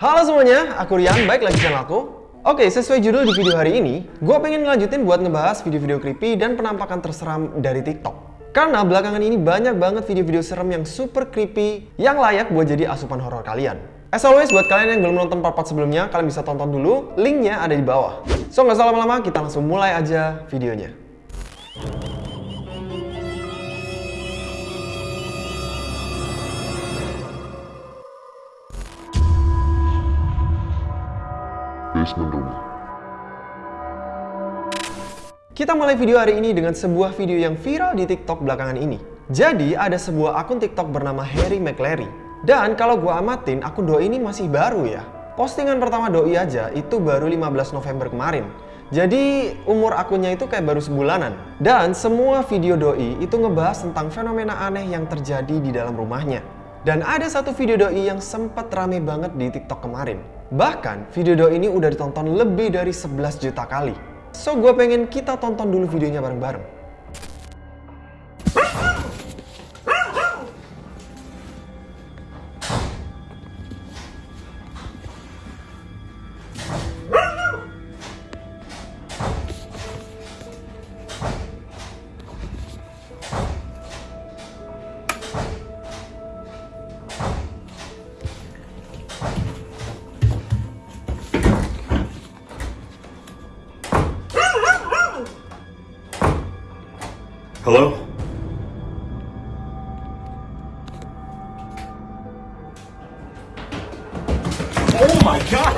Halo semuanya, aku Rian, baik lagi channel aku. Oke, sesuai judul di video hari ini, gue pengen ngelanjutin buat ngebahas video-video creepy dan penampakan terseram dari TikTok. Karena belakangan ini banyak banget video-video serem yang super creepy yang layak buat jadi asupan horor kalian. As always, buat kalian yang belum nonton part-part sebelumnya, kalian bisa tonton dulu, linknya ada di bawah. So, nggak usah lama-lama, kita langsung mulai aja videonya. Basement rumah. Kita mulai video hari ini dengan sebuah video yang viral di TikTok belakangan ini. Jadi, ada sebuah akun TikTok bernama Harry McLary. Dan kalau gua amatin, akun doi ini masih baru ya. Postingan pertama doi aja itu baru 15 November kemarin. Jadi, umur akunnya itu kayak baru sebulanan. Dan semua video doi itu ngebahas tentang fenomena aneh yang terjadi di dalam rumahnya. Dan ada satu video doi yang sempat rame banget di TikTok kemarin. Bahkan, video ini udah ditonton lebih dari 11 juta kali. So, gue pengen kita tonton dulu videonya bareng-bareng. Hello? Oh my god!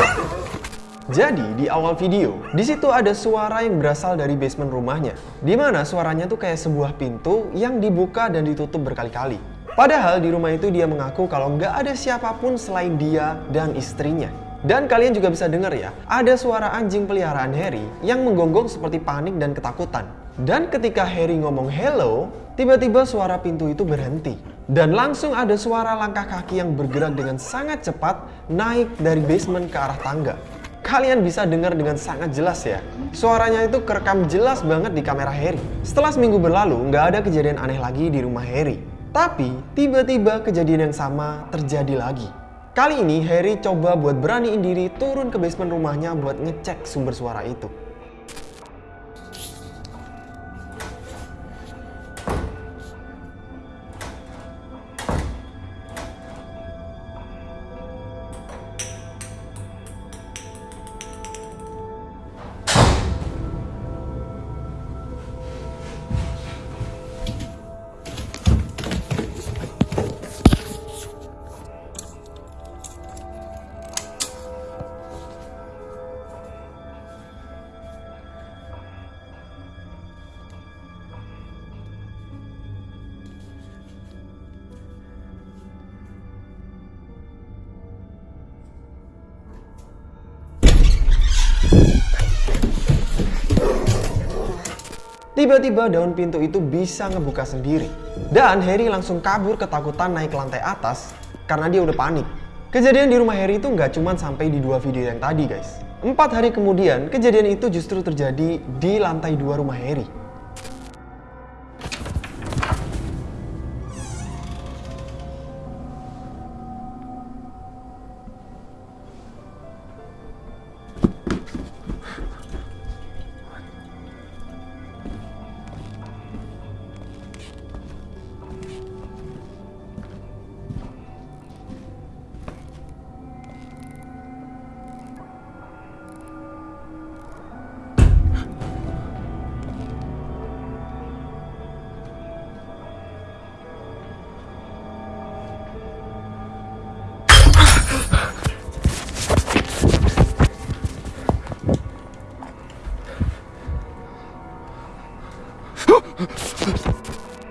Jadi, di awal video, di situ ada suara yang berasal dari basement rumahnya. Di mana suaranya tuh kayak sebuah pintu yang dibuka dan ditutup berkali-kali. Padahal di rumah itu dia mengaku kalau nggak ada siapa pun selain dia dan istrinya. Dan kalian juga bisa dengar ya, ada suara anjing peliharaan Harry yang menggonggong seperti panik dan ketakutan. Dan ketika Harry ngomong hello, tiba-tiba suara pintu itu berhenti. Dan langsung ada suara langkah kaki yang bergerak dengan sangat cepat naik dari basement ke arah tangga. Kalian bisa dengar dengan sangat jelas ya. Suaranya itu kerekam jelas banget di kamera Harry. Setelah seminggu berlalu, nggak ada kejadian aneh lagi di rumah Harry. Tapi, tiba-tiba kejadian yang sama terjadi lagi. Kali ini Harry coba buat beraniin diri turun ke basement rumahnya buat ngecek sumber suara itu. Tiba-tiba daun pintu itu bisa ngebuka sendiri. Dan Harry langsung kabur ketakutan naik ke lantai atas karena dia udah panik. Kejadian di rumah Harry itu nggak cuma sampai di dua video yang tadi guys. Empat hari kemudian, kejadian itu justru terjadi di lantai dua rumah Harry.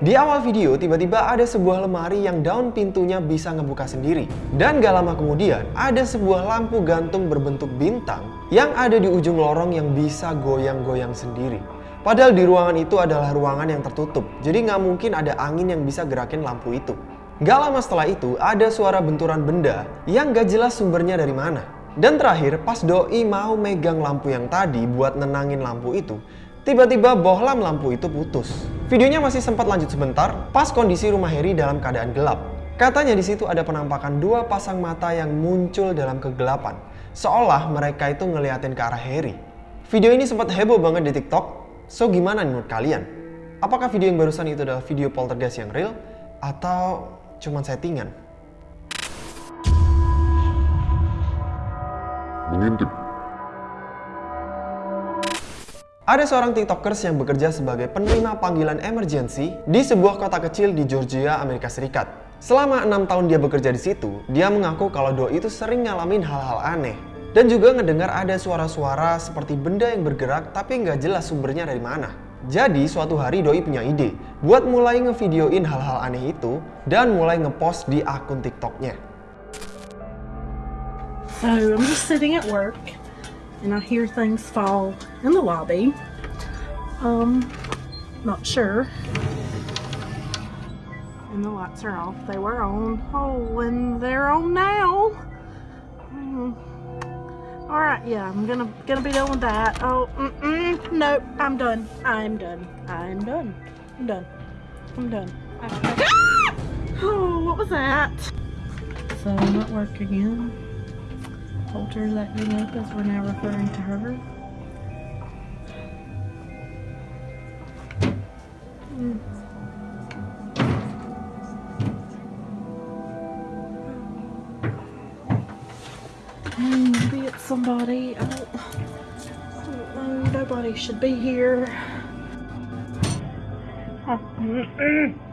Di awal video, tiba-tiba ada sebuah lemari yang daun pintunya bisa ngebuka sendiri. Dan gak lama kemudian, ada sebuah lampu gantung berbentuk bintang yang ada di ujung lorong yang bisa goyang-goyang sendiri. Padahal di ruangan itu adalah ruangan yang tertutup, jadi nggak mungkin ada angin yang bisa gerakin lampu itu. Gak lama setelah itu, ada suara benturan benda yang gak jelas sumbernya dari mana. Dan terakhir, pas Doi mau megang lampu yang tadi buat nenangin lampu itu, tiba-tiba bohlam lampu itu putus. Videonya masih sempat lanjut sebentar, pas kondisi rumah Harry dalam keadaan gelap. Katanya di situ ada penampakan dua pasang mata yang muncul dalam kegelapan, seolah mereka itu ngeliatin ke arah Harry. Video ini sempat heboh banget di TikTok. So gimana menurut kalian? Apakah video yang barusan itu adalah video poltergeist yang real atau cuman settingan? Mengintip. Ada seorang tiktokers yang bekerja sebagai penerima panggilan emergency di sebuah kota kecil di Georgia, Amerika Serikat. Selama enam tahun dia bekerja di situ, dia mengaku kalau Doi itu sering ngalamin hal-hal aneh. Dan juga ngedengar ada suara-suara seperti benda yang bergerak tapi nggak jelas sumbernya dari mana. Jadi suatu hari Doi punya ide buat mulai ngevideoin hal-hal aneh itu dan mulai ngepost di akun TikToknya. So I'm just sitting at work and I hear things fall in the lobby. Um, not sure. And the lights are off. They were on. Oh, and they're on now. Hmm. All right, yeah, I'm gonna gonna be done with that. Oh, mm-mm, nope, I'm done. I'm done. I'm done. I'm done. I'm done. I- Oh, what was that? So I'm at work again. Her that you up as we're now referring to her. Hmm. Hmm, maybe it's somebody. I don't, I don't know. Nobody should be here.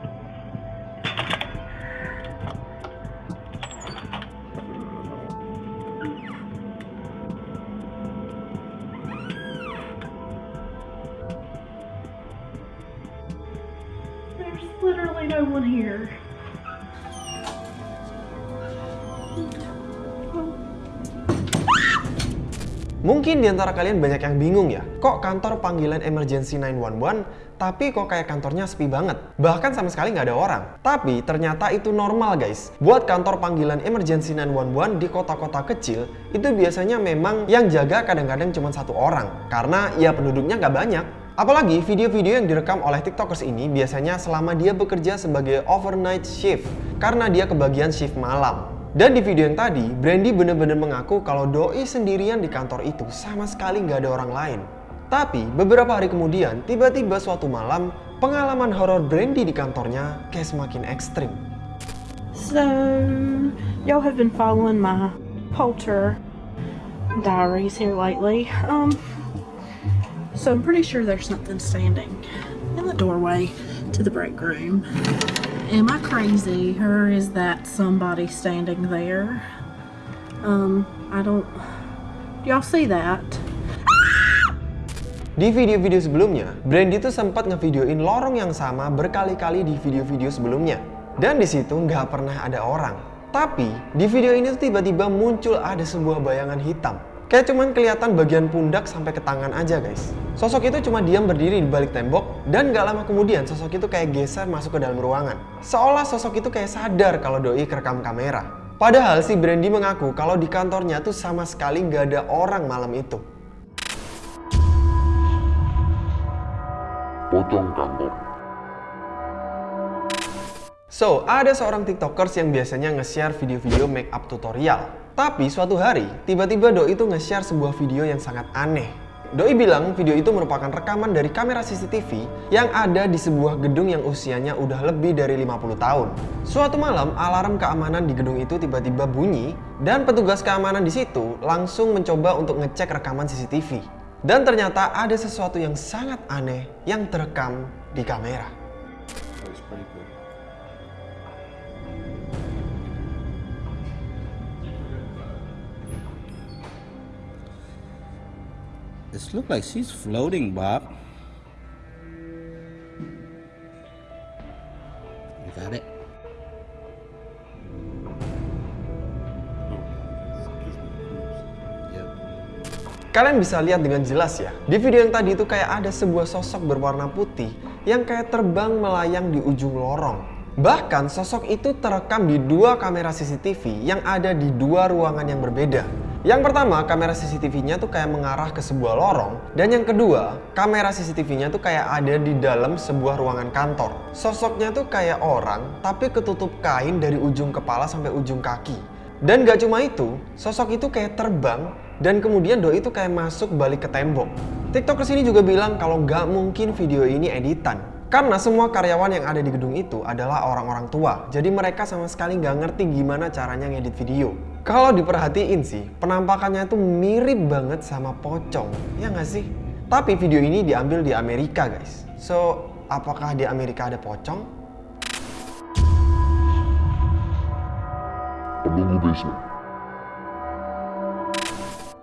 here. Mungkin di antara kalian banyak yang bingung ya, kok kantor panggilan emergency 911 tapi kok kayak kantornya sepi banget? Bahkan sama sekali nggak ada orang. Tapi ternyata itu normal guys. Buat kantor panggilan emergency 911 di kota-kota kecil, itu biasanya memang yang jaga kadang-kadang cuma satu orang. Karena ya penduduknya nggak banyak. Apalagi video-video yang direkam oleh tiktokers ini biasanya selama dia bekerja sebagai overnight shift. Karena dia kebagian shift malam. Dan di video yang tadi, Brandy bener-bener mengaku kalau Doi sendirian di kantor itu sama sekali nggak ada orang lain. Tapi beberapa hari kemudian, tiba-tiba suatu malam, pengalaman horor Brandy di kantornya kayak semakin ekstrim. So, y'all have been following my Polter diaries here lately. Um, so I'm pretty sure there's something standing in the doorway to the break room. Am I crazy, or is that somebody standing there? Um, I don't. Do y'all see that? Di video-video sebelumnya, Brandy tuh sempat ngevideoin lorong yang sama berkali-kali di video-video sebelumnya. Dan di situ nggak pernah ada orang. Tapi di video ini tiba-tiba muncul ada sebuah bayangan hitam. Kayak cuman kelihatan bagian pundak sampai ke tangan aja guys. Sosok itu cuma diam berdiri di balik tembok dan gak lama kemudian sosok itu kayak geser masuk ke dalam ruangan. Seolah sosok itu kayak sadar kalau doi kerekam kamera. Padahal si Brandy mengaku kalau di kantornya tuh sama sekali gak ada orang malam itu. Pocong kantor. So, ada seorang tiktokers yang biasanya nge-share video-video make up tutorial. Tapi suatu hari, tiba-tiba Doi itu nge-share sebuah video yang sangat aneh. Doi bilang video itu merupakan rekaman dari kamera CCTV yang ada di sebuah gedung yang usianya udah lebih dari 50 tahun. Suatu malam, alarm keamanan di gedung itu tiba-tiba bunyi dan petugas keamanan di situ langsung mencoba untuk ngecek rekaman CCTV. Dan ternyata ada sesuatu yang sangat aneh yang terekam di kamera. This look like she's floating, Bob. You got it? Kalian bisa lihat dengan jelas ya, di video yang tadi itu kayak ada sebuah sosok berwarna putih yang kayak terbang melayang di ujung lorong. Bahkan sosok itu terekam di dua kamera CCTV yang ada di dua ruangan yang berbeda. Yang pertama, kamera CCTV-nya tuh kayak mengarah ke sebuah lorong. Dan yang kedua, kamera CCTV-nya tuh kayak ada di dalam sebuah ruangan kantor. Sosoknya tuh kayak orang, tapi ketutup kain dari ujung kepala sampai ujung kaki. Dan gak cuma itu, sosok itu kayak terbang dan kemudian doi itu kayak masuk balik ke tembok. Tiktokers ini juga bilang kalau gak mungkin video ini editan. Karena semua karyawan yang ada di gedung itu adalah orang-orang tua. Jadi mereka sama sekali nggak ngerti gimana caranya ngedit video. Kalau diperhatiin sih, penampakannya itu mirip banget sama pocong. Ya nggak sih? Tapi video ini diambil di Amerika guys. So, apakah di Amerika ada pocong? Penunggu basement.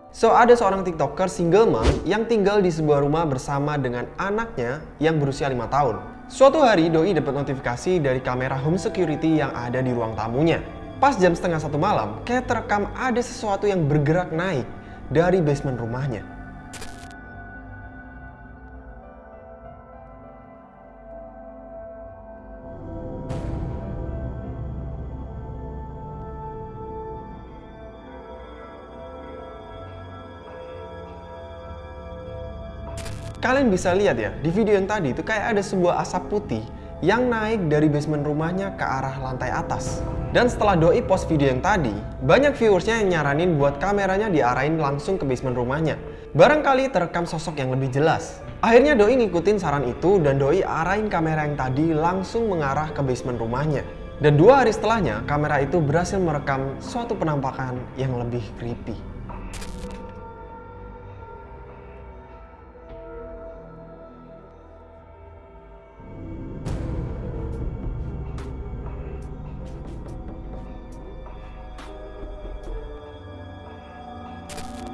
So, ada seorang TikToker single mom yang tinggal di sebuah rumah bersama dengan anaknya yang berusia 5 tahun. Suatu hari, Doi dapat notifikasi dari kamera home security yang ada di ruang tamunya. Pas jam setengah satu malam, kayak terekam ada sesuatu yang bergerak naik dari basement rumahnya. Kalian bisa lihat ya, di video yang tadi itu kayak ada sebuah asap putih yang naik dari basement rumahnya ke arah lantai atas. Dan setelah Doi post video yang tadi, banyak viewersnya yang nyaranin buat kameranya diarahin langsung ke basement rumahnya. Barangkali terekam sosok yang lebih jelas. Akhirnya Doi ngikutin saran itu dan Doi arahin kamera yang tadi langsung mengarah ke basement rumahnya. Dan dua hari setelahnya, kamera itu berhasil merekam suatu penampakan yang lebih creepy.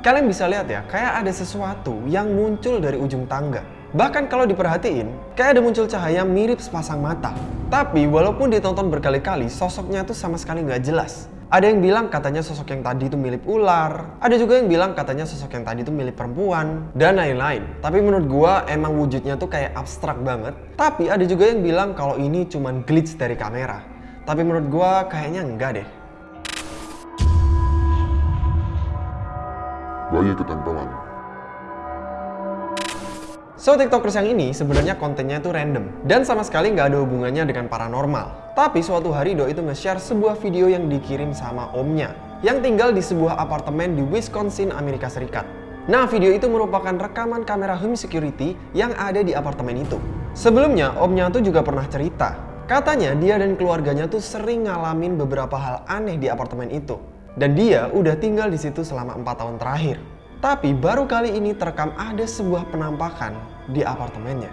Kalian bisa lihat ya, kayak ada sesuatu yang muncul dari ujung tangga. Bahkan kalau diperhatiin, kayak ada muncul cahaya mirip sepasang mata. Tapi walaupun ditonton berkali-kali, sosoknya tuh sama sekali nggak jelas. Ada yang bilang katanya sosok yang tadi itu milik ular, ada juga yang bilang katanya sosok yang tadi itu milik perempuan, dan lain-lain. Tapi menurut gua emang wujudnya tuh kayak abstrak banget. Tapi ada juga yang bilang kalau ini cuman glitch dari kamera. Tapi menurut gua kayaknya enggak deh. Bayi ketempelan. So, TikTokers yang ini sebenarnya kontennya itu random dan sama sekali nggak ada hubungannya dengan paranormal. Tapi suatu hari Do itu nge-share sebuah video yang dikirim sama omnya yang tinggal di sebuah apartemen di Wisconsin, Amerika Serikat. Nah, video itu merupakan rekaman kamera home security yang ada di apartemen itu. Sebelumnya, omnya tuh juga pernah cerita. Katanya dia dan keluarganya tuh sering ngalamin beberapa hal aneh di apartemen itu. Dan dia udah tinggal di situ selama 4 tahun terakhir. Tapi baru kali ini terekam ada sebuah penampakan di apartemennya.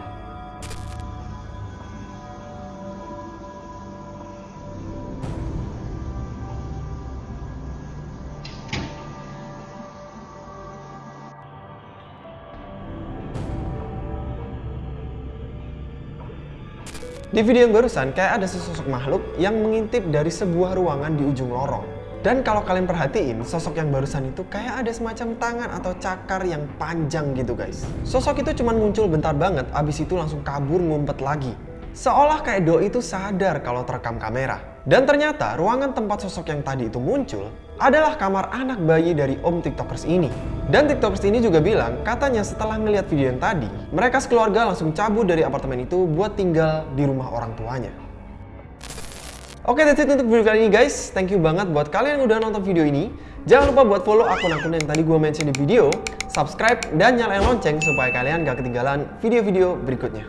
Di video yang barusan kayak ada sesosok makhluk yang mengintip dari sebuah ruangan di ujung lorong. Dan kalau kalian perhatiin, sosok yang barusan itu kayak ada semacam tangan atau cakar yang panjang gitu guys. Sosok itu cuma muncul bentar banget, abis itu langsung kabur ngumpet lagi. Seolah kayak Do itu sadar kalau terekam kamera. Dan ternyata ruangan tempat sosok yang tadi itu muncul adalah kamar anak bayi dari om tiktokers ini. Dan tiktokers ini juga bilang katanya setelah ngeliat video yang tadi, mereka sekeluarga langsung cabut dari apartemen itu buat tinggal di rumah orang tuanya. Oke, that's it untuk video kali ini guys. Thank you banget buat kalian yang udah nonton video ini. Jangan lupa buat follow akun-akun yang tadi gue mention di video, subscribe, dan nyalain lonceng supaya kalian gak ketinggalan video-video berikutnya.